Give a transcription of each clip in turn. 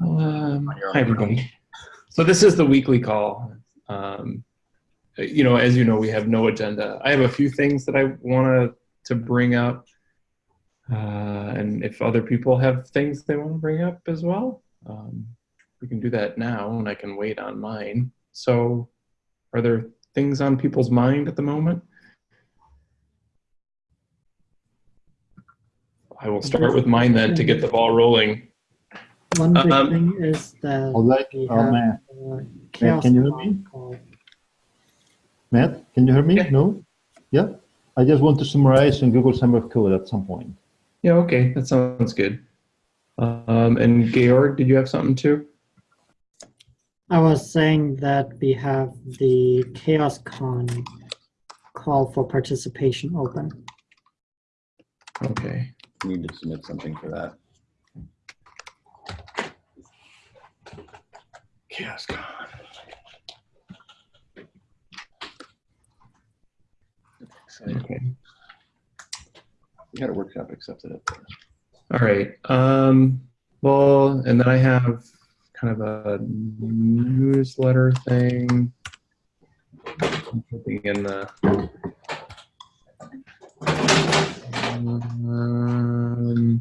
Um, hi, everybody. So this is the weekly call. Um, you know, as you know, we have no agenda. I have a few things that I want to bring up. Uh, and if other people have things they want to bring up as well, um, we can do that now and I can wait on mine. So are there things on people's mind at the moment? I will start with mine then to get the ball rolling. One big Um, thing is that All right, we oh, have Matt. uh, chaos can you hear me? call. Matt, can you hear me? Yeah. No? Yeah? I just want to summarize in Google Summer of Code at some point. Yeah, okay, that sounds good. Um, and Georg, did you have something too? I was saying that we have the Chaos Con call for participation open. Okay. We Need to submit something for that. Chaos Con. Okay. We had a workshop accepted up there. All right. Um, well, and then I have kind of a newsletter thing. I'm putting in the. Um,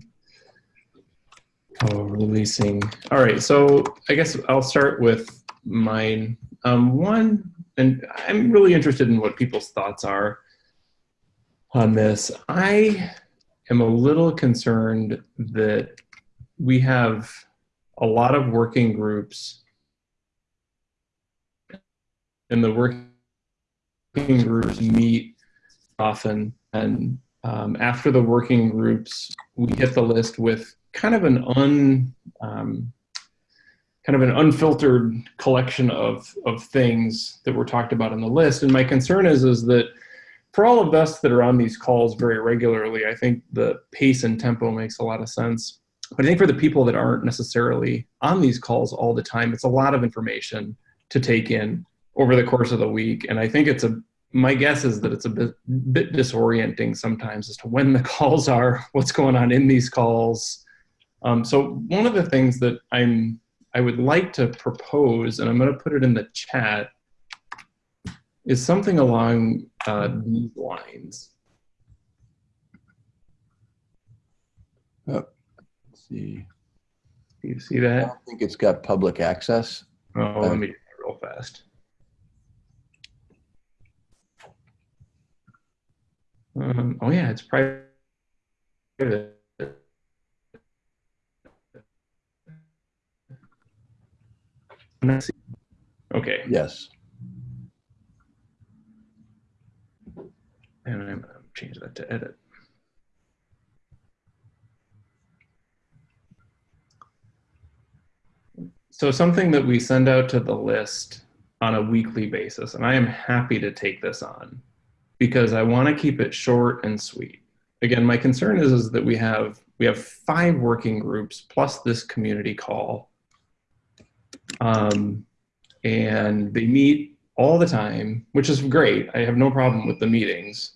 oh, releasing. All right. So I guess I'll start with mine. Um, one, and I'm really interested in what people's thoughts are on this. I am a little concerned that we have a lot of working groups and the working groups meet often and um, after the working groups we hit the list with kind of an un um, kind of an unfiltered collection of of things that were talked about in the list and my concern is is that for all of us that are on these calls very regularly, I think the pace and tempo makes a lot of sense. But I think for the people that aren't necessarily on these calls all the time, it's a lot of information to take in over the course of the week. And I think it's a, my guess is that it's a bit, bit disorienting sometimes as to when the calls are, what's going on in these calls. Um, so one of the things that I'm, I would like to propose, and I'm going to put it in the chat, is something along uh, these lines. Oh, Let's see. Do you see that? I don't think it's got public access. Oh, let me do real fast. Um, oh yeah, it's private. Okay, Yes. and I'm gonna change that to edit. So something that we send out to the list on a weekly basis, and I am happy to take this on because I want to keep it short and sweet. Again, my concern is, is that we have we have five working groups plus this community call, um, and they meet all the time, which is great. I have no problem with the meetings,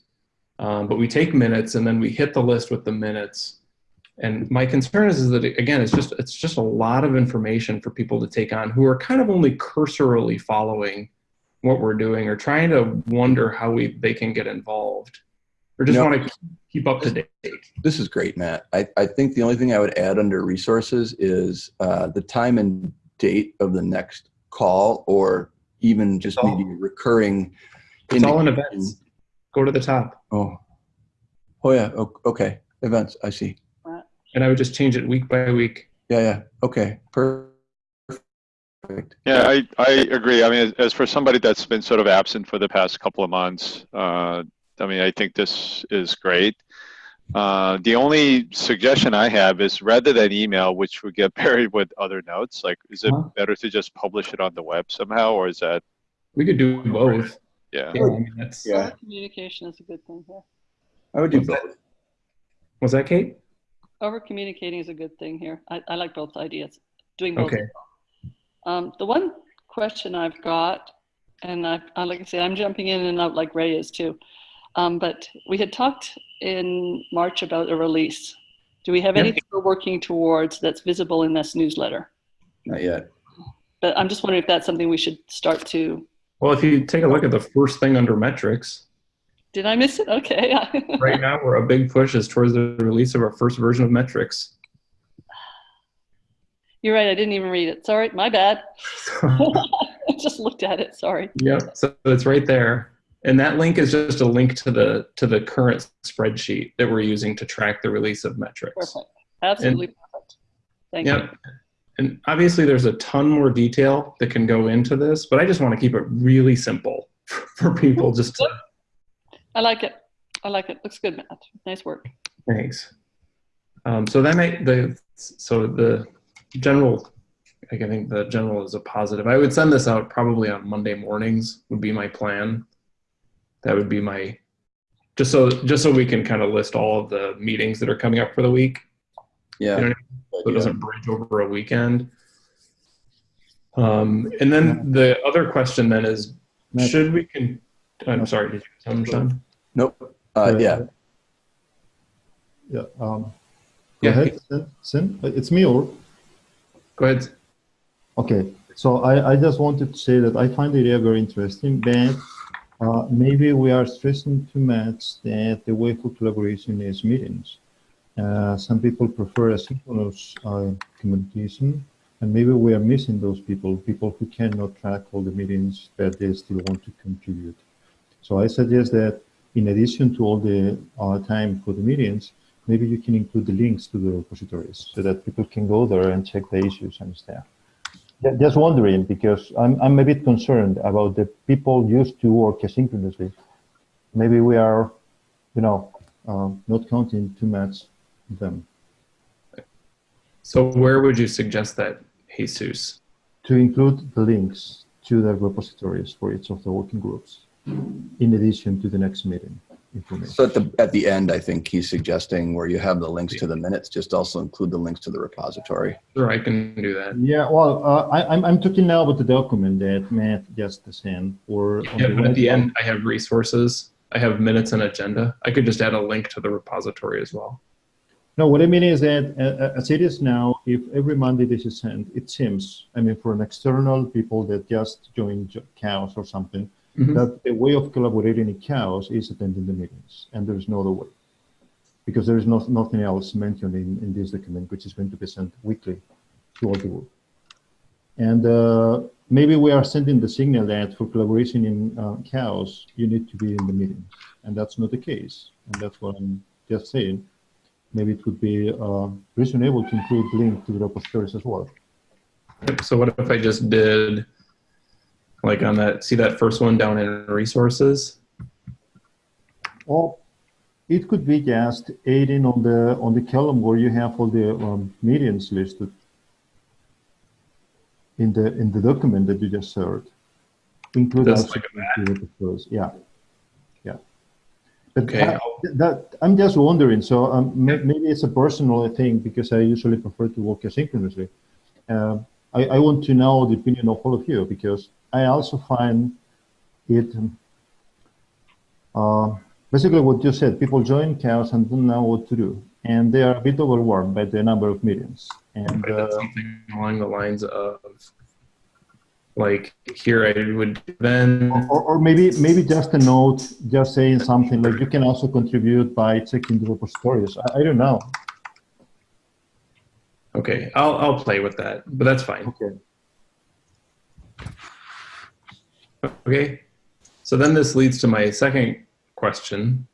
um, but we take minutes and then we hit the list with the minutes. And my concern is, is that again, it's just it's just a lot of information for people to take on who are kind of only cursorily following what we're doing or trying to wonder how we they can get involved or just No. want to keep up to date. This is great, Matt. I, I think the only thing I would add under resources is uh, the time and date of the next call or even just It's all- maybe recurring. It's all in indication- events. Go to the top, Oh, oh yeah. o- Okay. Events. I see. and I would just change it week by week. Yeah. Yeah. Okay. Perfect. Yeah, I, I agree. I mean, as, as for somebody that's been sort of absent for the past couple of months, uh, I mean, I think this is great. Uh, the only suggestion I have is rather than email, which would get buried with other notes, like, is it Uh-huh. better to just publish it on the web somehow, or is that, We could do both. yeah? Yeah, I mean, that's, Yeah. Communication is a good thing here. I would do What's that? both. was that Kate? Over communicating is a good thing here. I, I like both ideas. Doing both. Okay. Um, the one question I've got, and I, I like I say, I'm jumping in and out like Ray is too. Um, but we had talked in March about a release. Do we have Yep. anything we're working towards that's visible in this newsletter? Not yet. But I'm just wondering if that's something we should start to. Well, if you take a look at the first thing under metrics, Did I miss it? Okay. right now we're a big push is towards the release of our first version of metrics. You're right. I didn't even read it. Sorry, my bad. I just looked at it. Sorry. Yep. So it's right there. And that link is just a link to the to the current spreadsheet that we're using to track the release of metrics. Perfect. Absolutely perfect. Thank you. Yep. And obviously there's a ton more detail that can go into this, but I just want to keep it really simple for people just to I like it. I like it. Looks good, Matt. Nice work. thanks. Um, so that might the so the general like I think the general is a positive. I would send this out probably on Monday mornings would be my plan. That would be my just so just so we can kind of list all of the meetings that are coming up for the week. Yeah. You know so it doesn't bridge over a weekend. Um, and then the other question then is, Matt. should we can? I'm sorry, did you come, Sean? Nope. Uh, yeah. Yeah. Um, go Yeah. ahead, Sin. Sin. Uh, It's me or? Go ahead. Okay. So I, I just wanted to say that I find the idea very interesting, but uh, maybe we are stressing too much that the way for collaboration is meetings. Uh, some people prefer asynchronous uh, communication, and maybe we are missing those people, people who cannot track all the meetings, but they still want to contribute. So I suggest that in addition to all the uh, time for the meetings, maybe you can include the links to the repositories so that people can go there and check the issues and stuff. Ju- Just wondering, because I'm, I'm a bit concerned about the people used to work asynchronously. Maybe we are, you know, uh, not counting too much them. So where would you suggest that, Jesus? To include the links to the repositories for each of the working groups, in addition to the next meeting information. So at the at the end, I think he's suggesting where you have the links to the minutes, just also include the links to the repository. Sure, I can do that. Yeah, well, uh, I, I'm, I'm talking now about the document that Matt just sent, or on Yeah, but at the end, I have resources. I have minutes and agenda. I could just add a link to the repository as well. No, what I mean is that uh, as it is now, if every Monday this is sent, it seems, I mean, for an external people that just join Chaos or something, Mhm. that the way of collaborating in Chaos is attending the meetings, and there is no other way. Because there is no, nothing else mentioned in, in this document, which is going to be sent weekly to all the group. And uh, maybe we are sending the signal that for collaboration in uh, Chaos, you need to be in the meetings, and that's not the case. And that's what I'm just saying maybe it would be uh, reasonable to include link to the repositories as well. So what if I just did, like on that, see that first one down in resources? Or it could be just adding on the on the column where you have all the um, medians listed in the in the document that you just shared. Include That's like. Yeah, yeah. But Okay, I, that, I'm just wondering. So um, may- maybe it's a personal thing because I usually prefer to work asynchronously. Um, I, I want to know the opinion of all of you because I also find it uh, basically what you said. People join chaos and don't know what to do, and they are a bit overwhelmed by the number of meetings. And Right, that's uh, something along the lines of like here I would then or, or maybe maybe just a note, just saying something like you can also contribute by checking the repositories. I, I don't know. okay I'll I'll play with that but that's fine Okay. Okay. So then this leads to my second question.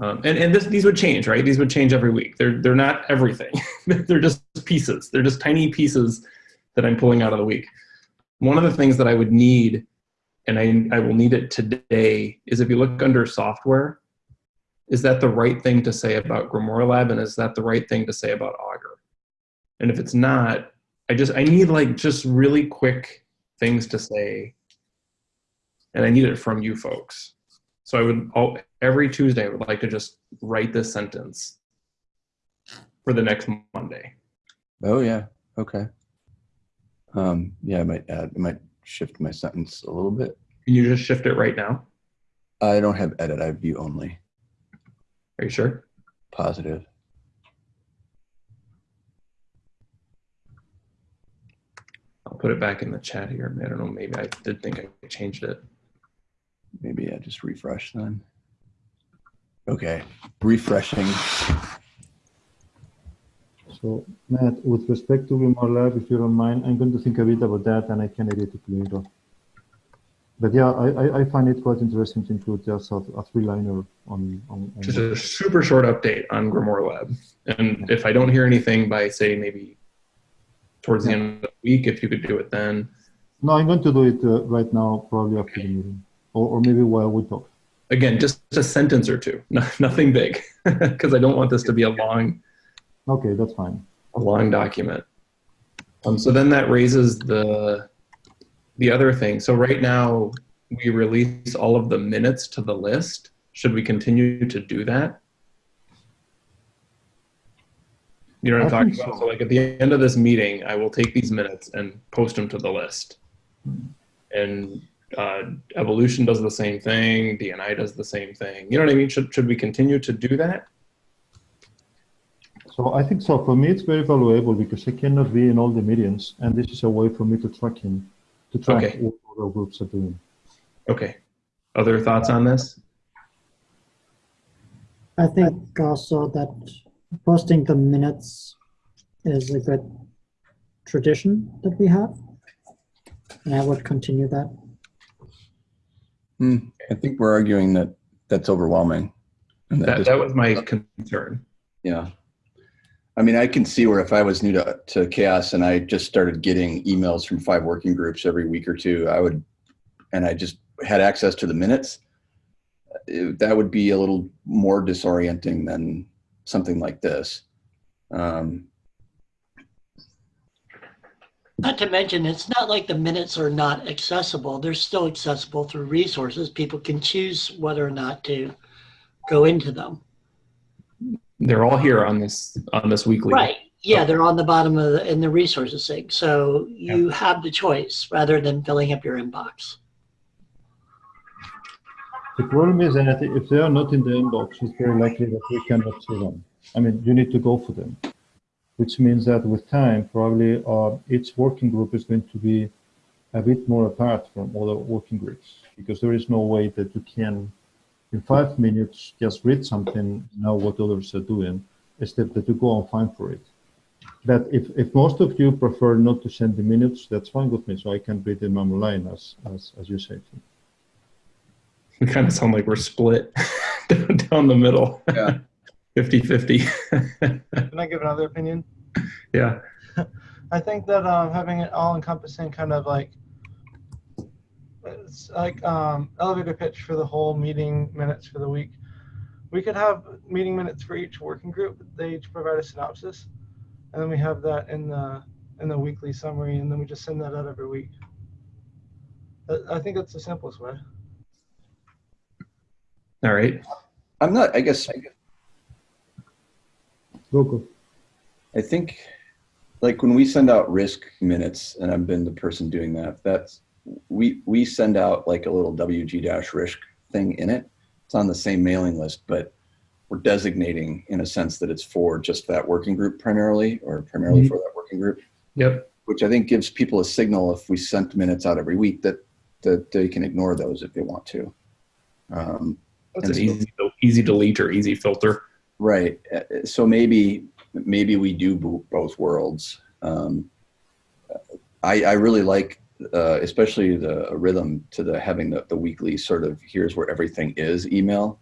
Um, and and this these would change right? These would change every week. They're they're not everything. They're just pieces. They're just tiny pieces that I'm pulling out of the week. One of the things that I would need and I, I will need it today is if you look under software is that the right thing to say about Grimoire Lab and is that the right thing to say about Augur? And if it's not I just I need like just really quick things to say and I need it from you folks so I would all, every Tuesday I would like to just write this sentence for the next Monday Oh yeah. Okay. Um, yeah, I might add. I might shift my sentence a little bit. can you just shift it right now I don't have edit. I have view only. are you sure Positive. I'll put it back in the chat here. I don't know, maybe I did think I changed it. Maybe I just refresh then. Okay, refreshing. So Matt, with respect to Grimoire Lab, if you don't mind, I'm going to think a bit about that and I can edit it later. But yeah, I, I, I find it quite interesting to include just a, a three-liner on, on, on Just a super short update on Grimoire Lab. And if I don't hear anything by, say, maybe towards the end of the week, if you could do it then. No, I'm going to do it uh, right now, probably after the meeting, or, or maybe while we talk. Again, just a sentence or two, no, nothing big, because I don't want this to be a long, Okay, that's fine. a long document. Um, so then that raises the the other thing. So right now we release all of the minutes to the list. Should we continue to do that? You know what I'm I talking about? so. So like at the end of this meeting, I will take these minutes and post them to the list. And uh, evolution does the same thing. DNI does the same thing. You know what I mean? Should should we continue to do that? So I think so. For me, it's very valuable because I cannot be in all the meetings, and this is a way for me to track him, to track Okay. what other groups are doing. Okay. Other thoughts on this? I think also that posting the minutes is a good tradition that we have. And I would continue that. Hmm, I think we're arguing that that's overwhelming. And that That that was my concern. Yeah. I mean, I can see where if I was new to, to chaos and I just started getting emails from five working groups every week or two, I would, and I just had access to the minutes, it- that would be a little more disorienting than something like this. Um, Not to mention, it's not like the minutes are not accessible. They're still accessible through resources. People can choose whether or not to go into them. They're all here on this on this weekly. Right. Yeah, oh. they're on the bottom of the, in the resources thing. So you have the choice rather than filling up your inbox. The problem is that if they are not in the inbox, it's very likely that we cannot see them. I mean, you need to go for them, which means that with time, probably uh, each working group is going to be a bit more apart from other working groups because there is no way that you can, in five minutes, just read something, know what others are doing, except that you go and find for it. But if, if most of you prefer not to send the minutes, that's fine with me, so I can read them online as, as, as you say. We kind of sound like we're split down the middle. Yeah. 50 50. Can I give another opinion? yeah. I think that um, having it all encompassing kind of like it's like um, elevator pitch for the whole meeting minutes for the week. We could have meeting minutes for each working group. They each provide a synopsis, and then we have that in the in the weekly summary, and then we just send that out every week. I- I think that's the simplest way. All right. I'm not, I guess, Go, go. I think like when we send out risk minutes, and I've been the person doing that, that's we we send out like a little WG dash risk thing in it. It's on the same mailing list, but we're designating in a sense that it's for just that working group primarily, or primarily Mhm. for that working group, Yep. which I think gives people a signal if we sent minutes out every week that that they can ignore those if they want to. Um, That's an easy, easy delete or easy filter. Right. Uh, So maybe maybe we do both worlds. Um, I I really like, uh, especially the rhythm to the having the, the weekly sort of here's where everything is email.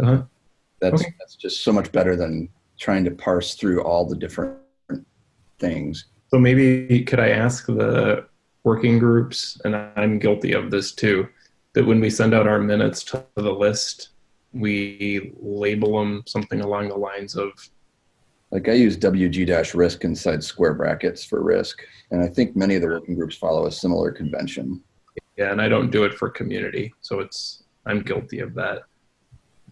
Uh-huh. That's Okay. that's just so much better than trying to parse through all the different things. So maybe could I ask the working groups, and I'm guilty of this too, that when we send out our minutes to the list, we label them something along the lines of Like I use WG dash risk inside square brackets for risk, and I think many of the working groups follow a similar convention. yeah, and I don't do it for community, so it's I'm guilty of that.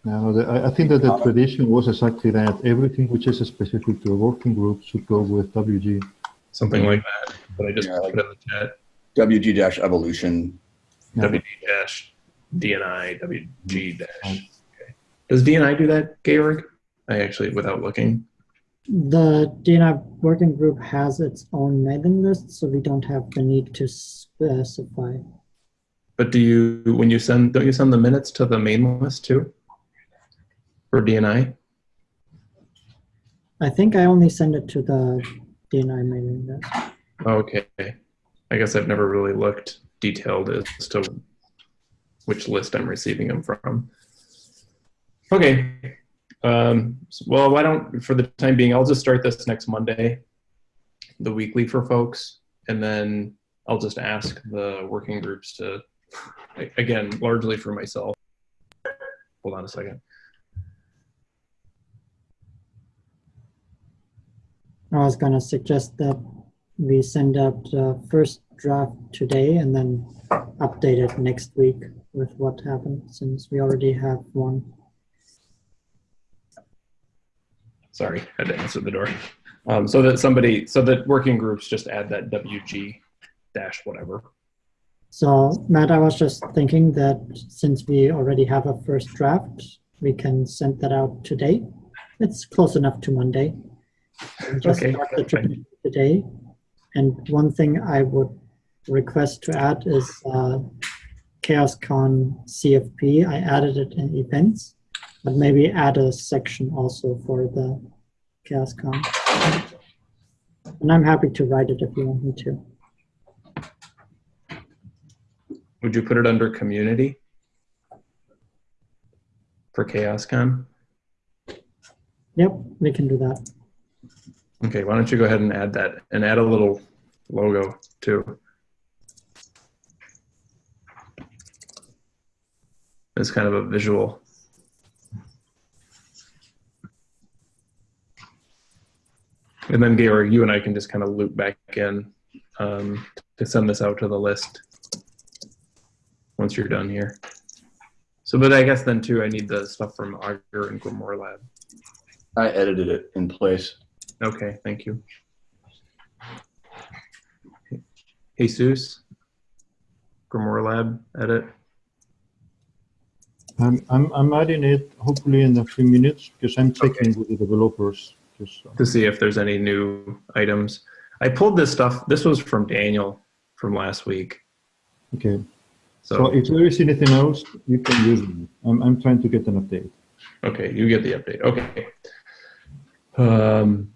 No, the, I, I think that the uh-huh. tradition was exactly that. Everything which is specific to a working group should go with WG. Something like that. But I just Yeah, I like put it in the chat. WG dash evolution. Yeah. WG dash DNI WG dash. Okay. Does DNI do that, Georg? I actually, without looking. The DNI working group has its own mailing list, so we don't have the need to specify. But do you, when you send, don't you send the minutes to the main list too? For DNI? I think I only send it to the DNI mailing list. Okay. I guess I've never really looked detailed as to which list I'm receiving them from. Okay. Um, well, why don't, for the time being, I'll just start this next Monday, the weekly for folks, and then I'll just ask the working groups to, again, largely for myself. Hold on a second. I was gonna suggest that we send out the first draft today and then update it next week with what happened, since we already have one. Sorry, I had to answer the door. Um, so that somebody, so that working groups just add that WG dash whatever. So Matt, I was just thinking that since we already have a first draft, we can send that out today. It's close enough to Monday. And Just Okay, start the tradition today. And one thing I would request to add is uh, ChaosCon CFP. I added it in events, but maybe add a section also for the ChaosCon. And I'm happy to write it if you want me to. Would you put it under community? For ChaosCon? Yep, we can do that. Okay, why don't you go ahead and add that and add a little logo too. It's kind of a visual. And then Georg, you and I can just kind of loop back in um, to send this out to the list once you're done here. So, but I guess then too, I need the stuff from Augur and Grimoire Lab. I edited it in place. Okay, thank you. Jesus, Grimoire Lab, edit. I'm, I'm, I'm adding it hopefully in a few minutes because I'm checking with the developers. Just, uh, to see if there's any new items. I pulled this stuff. This was from Daniel from last week. okay. So So, if there is anything else, you can use it. I'm, I'm trying to get an update. okay, you get the update. Okay. Um,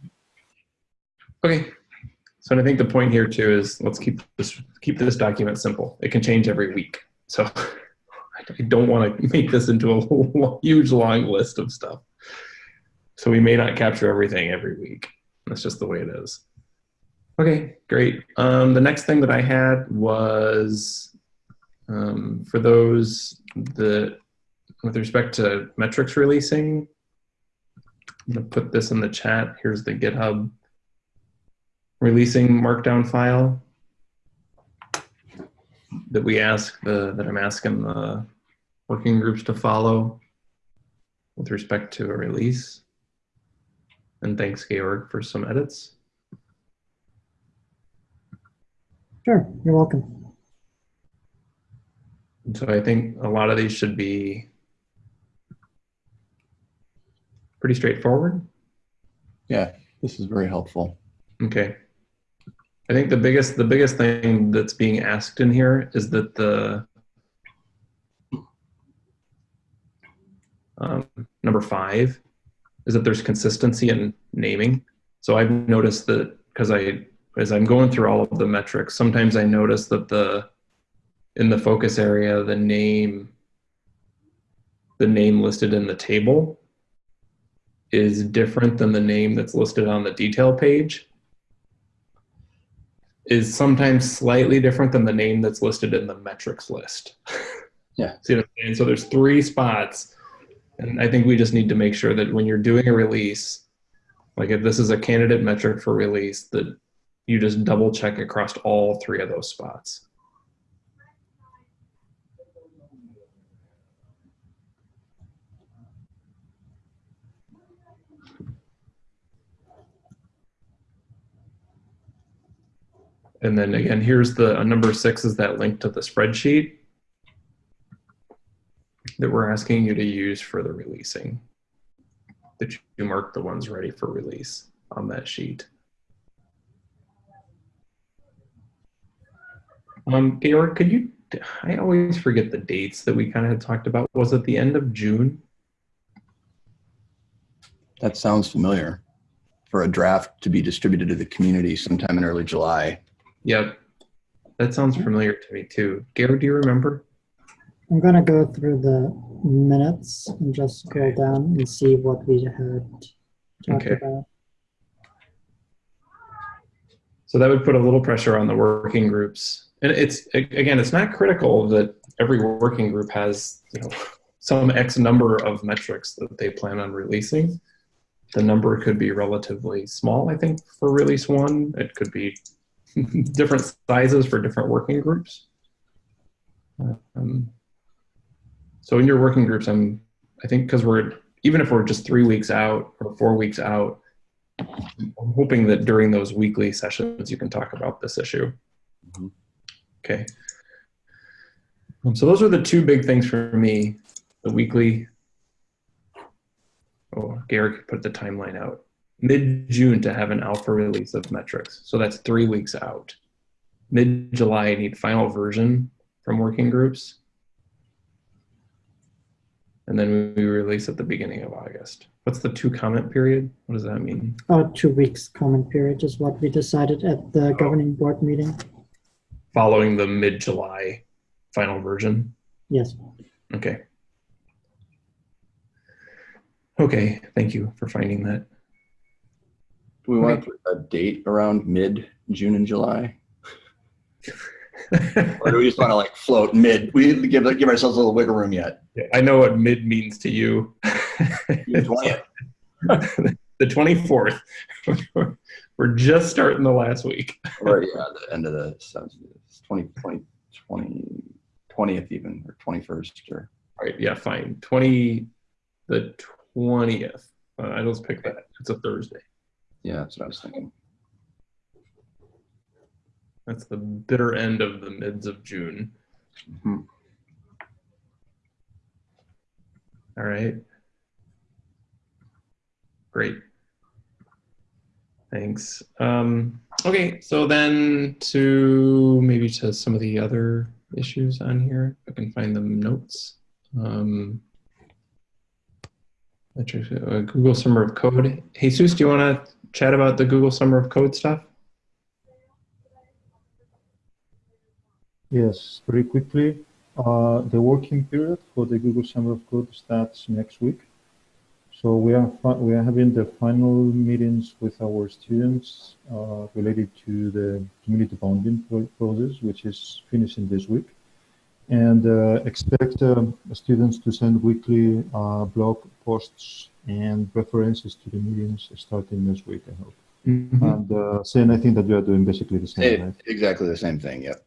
okay. So I think the point here too is let's keep this keep this document simple. It can change every week. So I don't want to make this into a huge long list of stuff. So we may not capture everything every week. That's just the way it is. Okay, great. Um, the next thing that I had was um, for those that, with respect to metrics releasing, I'm gonna put this in the chat. Here's the GitHub releasing markdown file that we ask the that I'm asking the working groups to follow with respect to a release. And thanks, Georg, for some edits. Sure, you're welcome. And so I think a lot of these should be pretty straightforward. Yeah, this is very helpful. Okay. I think the biggest the biggest thing that's being asked in here is that the um, number five is that there's consistency in naming. So I've noticed that because I as I'm going through all of the metrics, sometimes I notice that the in the focus area the name the name listed in the table is different than the name that's listed on the detail page is sometimes slightly different than the name that's listed in the metrics list. Yeah. See what I'm saying? So there's three spots. And I think we just need to make sure that when you're doing a release, like if this is a candidate metric for release, that you just double check across all three of those spots. And then again, here's the uh, number six is that link to the spreadsheet that we're asking you to use for the releasing. That you mark the ones ready for release. on that sheet. Um, Georg, could you, I always forget the dates that we kind of had talked about. Was it the end of June? That sounds familiar. For a draft to be distributed to the community sometime in early July. Yep. That sounds familiar to me too. Georg, do you remember? I'm gonna go through the minutes and just scroll Okay. down and see what we had talked Okay. about. So that would put a little pressure on the working groups. And it's, again, it's not critical that every working group has, you know, some X number of metrics that they plan on releasing. The number could be relatively small, I think, for release one. It could be different sizes for different working groups. Um, so in your working groups, I'm, I think, because we're, even if we're just three weeks out or four weeks out, I'm hoping that during those weekly sessions, you can talk about this issue. Mhm. Okay. Um, so those are the two big things for me, the weekly. Oh, Garrick put the timeline out. Mid-June to have an alpha release of metrics. So that's three weeks out. Mid-July, I need final version from working groups. And then we release at the beginning of August. What's the two comment period? What does that mean? Oh, two weeks comment period is what we decided at the oh. governing board meeting. Following the mid-July final version? Yes. Okay. Okay, thank you for finding that. Do we want to put a date around mid June and July? Or do we just want to like float mid? We didn't give, give ourselves a little wiggle room yet. I know what mid means to you. June 20th. the 24th. We're just starting the last week. Or yeah, the end of the sounds 20, 20, 20, 20th even, or 21st or. All right, yeah, fine. 20, the 20th. Uh, I just pick that. It's a Thursday. Yeah, that's what I was thinking. That's the bitter end of the mids of June. Mhm. All right. Great. Thanks. Um, okay, so then to maybe to some of the other issues on here, if I can find the notes. Um, uh, Google Summer of Code. Jesus, do you want to chat about the Google Summer of Code stuff? Yes, very quickly. Uh, the working period for the Google Summer of Code starts next week. So we are we are having the final meetings with our students uh, related to the community bonding pro- process, which is finishing this week, and uh, expect um, students to send weekly uh, blog posts and references to the meetings starting this week. I hope. And uh, I think that you are doing basically the same, right? Exactly the same thing, yep.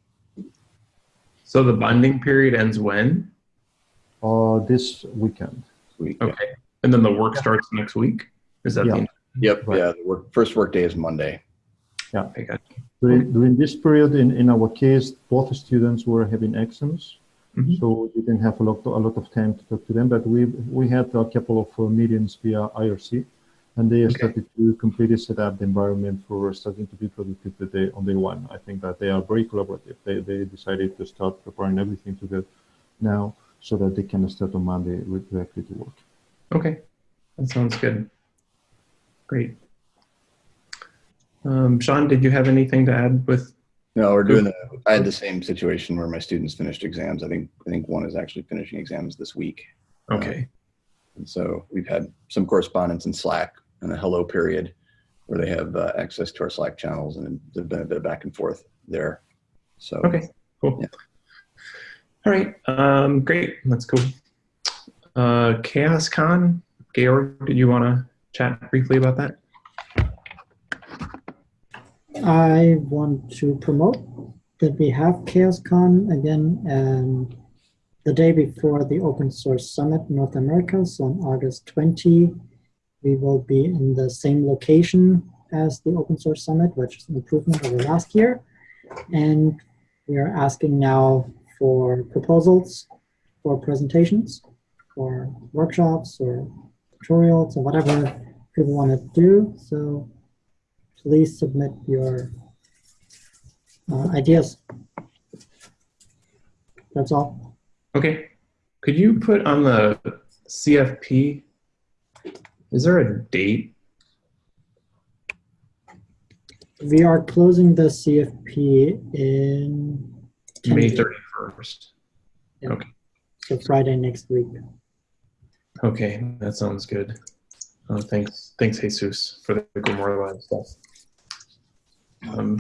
So the bonding period ends when? Uh, this weekend. We, Okay. And then the work starts next week? Is that Yeah. the Yep, Right. yeah, the work, first work day is Monday. Yeah. Okay, got During, during this period, in, in our case, both students were having exams, Mhm. so we didn't have a lot, a lot of time to talk to them. But we we had a couple of uh, meetings via IRC, and they Okay. started to completely set up the environment for starting to be productive the day, on day one. I think that they are very collaborative. They, they decided to start preparing everything together now, so that they can start on Monday with- directly to work. Okay, that sounds good. Great. Um, Sean, did you have anything to add with? No, we're doing the, I had the same situation where my students finished exams. I think, I think one is actually finishing exams this week. Okay, And so we've had some correspondence in Slack and a hello period where they have uh, access to our Slack channels and there's been a bit of back and forth there. So. okay, cool. Yeah. All right, um, great, that's cool. Uh, Chaos Con, Georg, did you want to chat briefly about that? I want to promote that we have ChaosCon again um, the day before the Open Source Summit North America, so on August 20. We will be in the same location as the Open Source Summit, which is an improvement over last year. And we are asking now for proposals for presentations, for workshops or tutorials or whatever people want to do. So please submit your uh, ideas. That's all. Okay. Could you put on the CFP? Is there a date? We are closing the CFP in 10 May days, 31st. so Friday next week. Okay, that sounds good. Uh, thanks, thanks, Jesus, for the Grimoire Lab stuff. Um,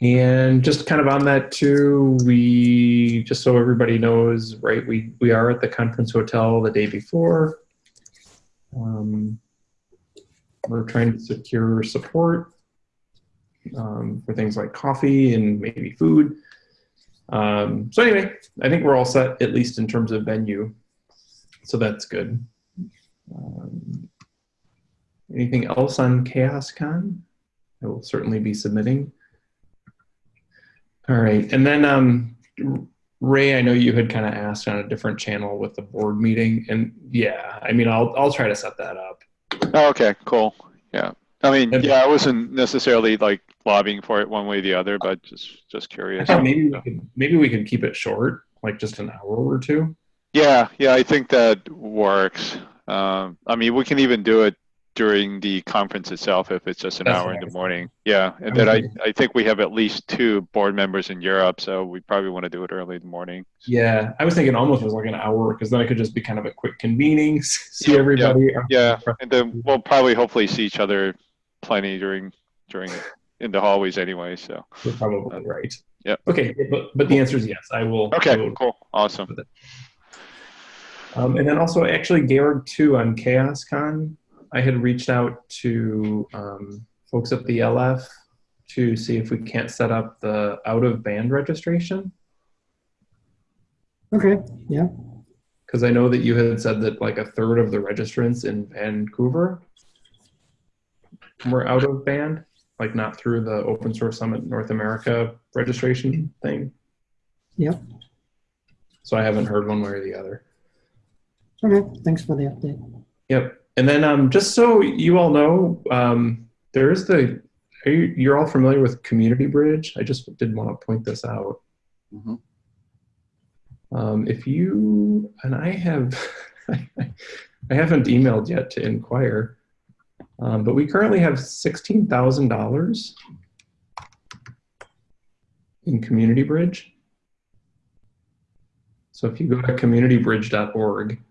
and just kind of on that too, we just so everybody knows, right? We we are at the conference hotel the day before. Um, we're trying to secure support um, for things like coffee and maybe food. Um, so anyway, I think we're all set at least in terms of venue. So that's good. Um, anything else on ChaosCon? I will certainly be submitting. All right, and then um, Ray, I know you had kind of asked on a different channel with the board meeting, and yeah, I mean, I'll I'll try to set that up. Oh, okay, cool. Yeah. I mean, yeah, I wasn't necessarily like lobbying for it one way or the other, but just just curious. maybe we could maybe we could keep it short, like just an hour or two. Yeah, yeah, I think that works. Um, I mean, we can even do it during the conference itself if it's just an That's hour in the morning. Yeah, and then I, I think we have at least two board members in Europe, so we probably want to do it early in the morning. Yeah, I was thinking almost was like an hour because then it could just be kind of a quick convening, see Yeah, everybody. Yeah, and then we'll probably hopefully see each other plenty during during in the hallways anyway. So You're probably right. Yep. Okay, but but the answer is yes. I will. I okay, will- cool, awesome. Um, and then also, actually, Georg too on ChaosCon. I had reached out to um, folks at the LF to see if we can't set up the out of band registration Okay, yeah, because I know that you had said that like a third of the registrants in Vancouver were out of band, like not through the Open Source Summit North America registration thing. Yep. So I haven't heard one way or the other. okay, thanks for the update. Yep. And then um, just so you all know, um, there is the, are you, you're all familiar with Community Bridge? I just didn't want to point this out. Mhm. Um, if you, and I have, I haven't emailed yet to inquire, um, but we currently have $16,000 in Community Bridge. So if you go to communitybridge.org,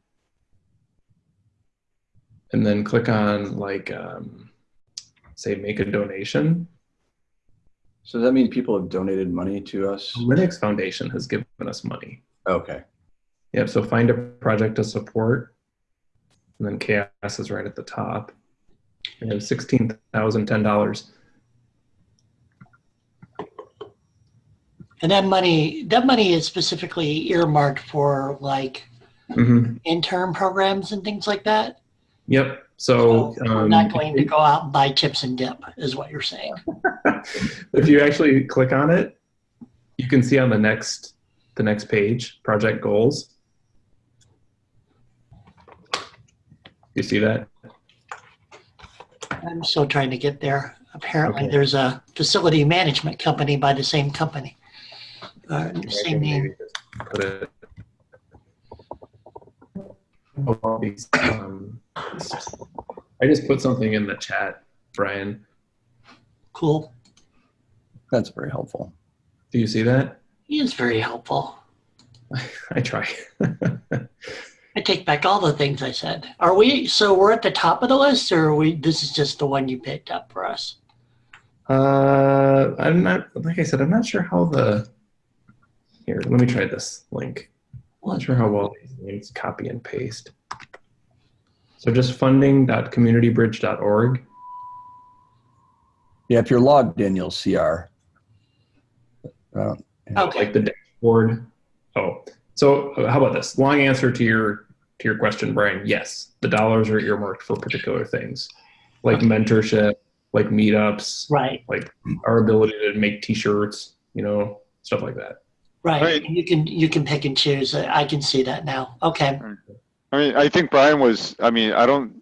and then click on like um, say make a donation So does that mean people have donated money to us? linux foundation has given us money Okay. yep so find a project to support and then chaos is right at the top we have $16010 And that money, that money is specifically earmarked for like hmm intern programs and things like that. Yep so So um, not going to go out and buy chips and dip, is what you're saying. if you actually click on it you can see on the next the next page project goals you see that I'm still trying to get there. Apparently, Okay. there's a facility management company by the same company. Uh, same name. Put it. Oh, these, um, I just put something in the chat, Brian. Cool. That's very helpful. Do you see that? He is very helpful. I try. I take back all the things I said. Are we, so we're at the top of the list or are we, this is just the one you picked up for us? uh, I'm not, like I said, I'm not sure how the, here, let me try this link. I'm not sure how well these names copy and paste. So just funding.communitybridge.org. Yeah, if you're logged in, you'll see our. Uh, Okay. like the dashboard. Oh, so uh, how about this? Long answer to your to your question, Brian. Yes, the dollars are earmarked for particular things, like mentorship, like meetups, Right, Like our ability to make T-shirts, you know, stuff like that. Right. Right. You can, you can pick and choose. I can see that now. Okay. I mean, I think Brian was. I mean, I don't.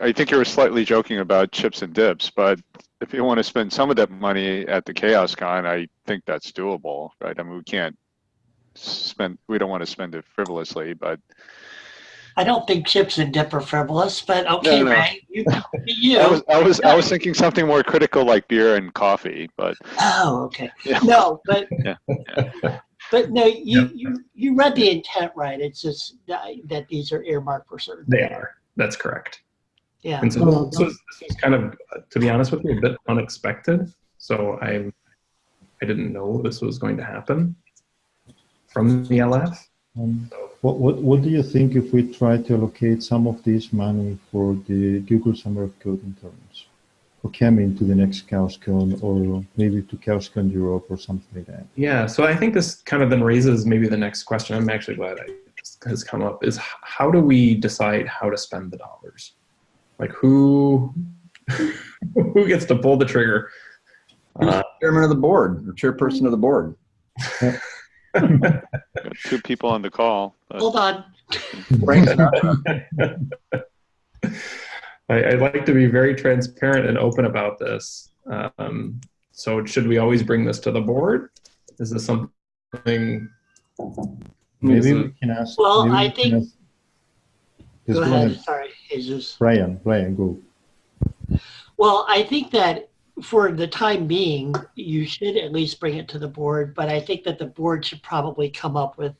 I think you were slightly joking about chips and dips, but if you want to spend some of that money at the Chaos Con, I think that's doable, right? I mean, we can't spend, we don't want to spend it frivolously, but I don't think chips and dip are frivolous, but okay, No, no. Ray, you, you. I was, I was, I was thinking something more critical like beer and coffee, but Oh, okay. Yeah. No, but Yeah, but no, you you you read the intent right. It's just that, that these are earmarked for certain. They are. That's correct. Yeah. And so Well, this was, this was kind of, uh, to be honest with you, a bit unexpected. So I, I didn't know this was going to happen from the LF. Um, What, what, what do you think if we try to allocate some of this money for the Google Summer of Code interns? Or coming to the next ChaosCon or maybe to ChaosCon Europe or something like that? Yeah, so I think this kind of then raises maybe the next question. I'm actually glad I, this has come up is how do we decide how to spend the dollars? Like who who gets to pull the trigger? Uh, Chairman of the board or chairperson of the board. two people on the call. but- Hold on. Frank Sinatra. I, I like to be very transparent and open about this. Um, so should we always bring this to the board? Is this something? Maybe we can ask. Well, maybe I we think- ask- Yes, Go ahead. Sorry, Jesus. Brian, Brian, go. Well, I think that for the time being, you should at least bring it to the board, but I think that the board should probably come up with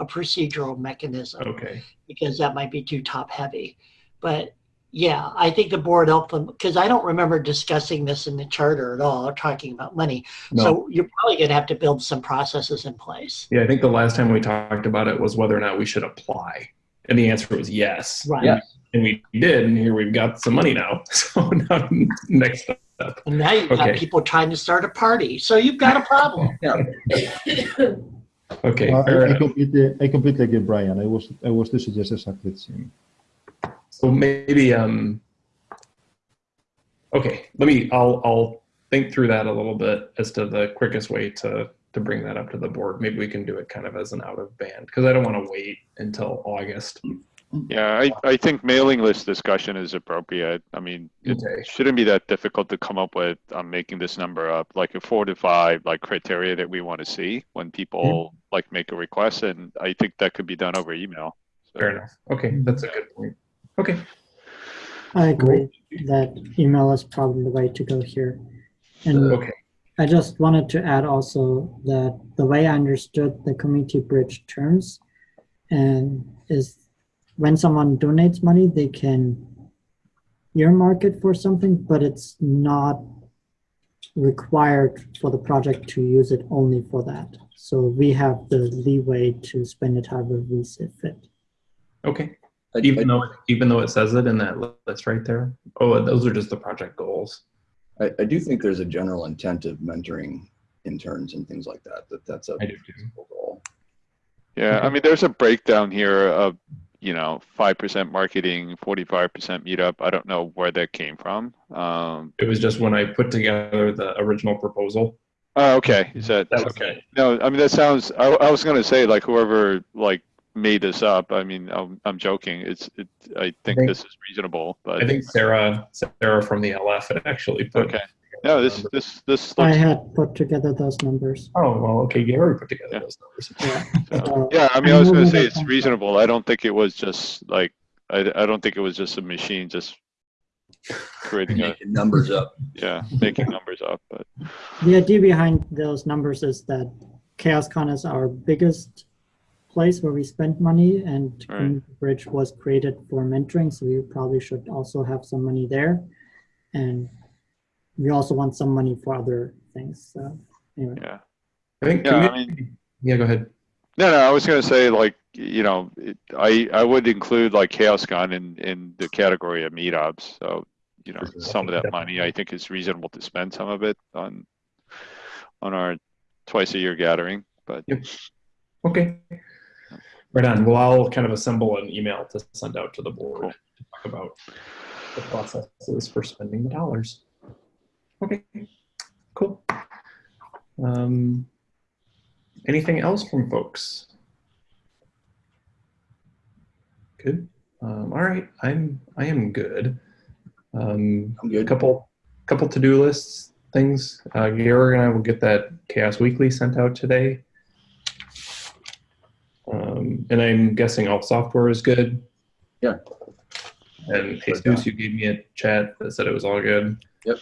a procedural mechanism okay. because that might be too top heavy. But yeah, I think the board helped them because I don't remember discussing this in the charter at all, or talking about money. No. So you're probably going to have to build some processes in place. Yeah, I think the last time we talked about it was whether or not we should apply. And the answer was yes. Right. Yeah. And we did, and here we've got some money now. So now next step. And now you've got people trying to start a party. So you've got a problem. Okay. Uh, I, I completely, I completely agree, Brian. I was, I was to suggest exactly the same. So maybe um okay, let me I'll I'll think through that a little bit as to the quickest way to to bring that up to the board. Maybe we can do it kind of as an out of band because I don't want to wait until August. Yeah, I, I think mailing list discussion is appropriate. I mean, it Okay. shouldn't be that difficult to come up with. I'm making this number up, like a four to five, like criteria that we want to see when people like make a request, and I think that could be done over email. So- Fair enough. Okay, that's a good point. Okay. I agree that email is probably the way to go here. And Okay. I just wanted to add also that the way I understood the community bridge terms and is when someone donates money, they can earmark it for something, but it's not required for the project to use it only for that. So we have the leeway to spend it however we see fit. Okay. I- Even though even though it says it in that list right there. Oh, those are just the project goals. I, I do think there's a general intent of mentoring interns and things like that, that that's a do too. goal. Yeah, I mean, there's a breakdown here of, you know, five percent marketing, forty-five percent meetup. I don't know where that came from. Um, It was just when I put together the original proposal. oh, okay, is that, That okay. No, I mean, that sounds, I, I was gonna say, like, whoever, like, made this up, I mean, I'm, I'm joking. It's, it, I think think- this is reasonable, but, I think Sarah Sarah from the LF had actually put okay. No, this, this, this I had put together those numbers. Oh, well, okay, Gary put together Yeah. those numbers. Yeah. so- So yeah, I mean, I was gonna say it's reasonable. I don't think it was just like, I, I don't think it was just a machine just creating a, Making Numbers up. yeah, making numbers up, but. The idea behind those numbers is that ChaosCon is our biggest place where we spend money and Right. Bridge was created for mentoring, so we probably should also have some money there. And we also want some money for other things, so anyway. Yeah. I think. Yeah, I community- yeah, go ahead. No, no, I was gonna say like, you know, it, I, I would include like ChaosCon in, in the category of meetups. So, you know, Sure. some of that money, I think it's reasonable to spend some of it on, on our twice a year gathering, but Yep. Okay. Right on. Well, I'll kind of assemble an email to send out to the board Cool. to talk about the processes for spending the dollars. Okay. Cool. Um, anything else from folks? Good. Um, all right, I'm I am good. Um, I'm a good. couple couple to do lists things. Uh, Georg and I will get that Chaos Weekly sent out today. And I'm guessing all software is good. Yeah. And Sure, Jesus, you gave me a chat that said it was all good. Yep.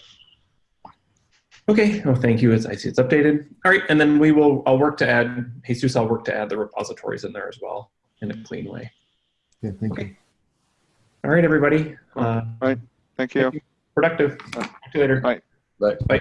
Okay. Oh, thank you. It's, I see it's updated. All right, and then we will. I'll work to add Jesus. I'll work to add the repositories in there as well in a clean way. Yeah, thank you. All right, everybody. Uh, Thank you. productive. Talk to you later. Bye. But Bye.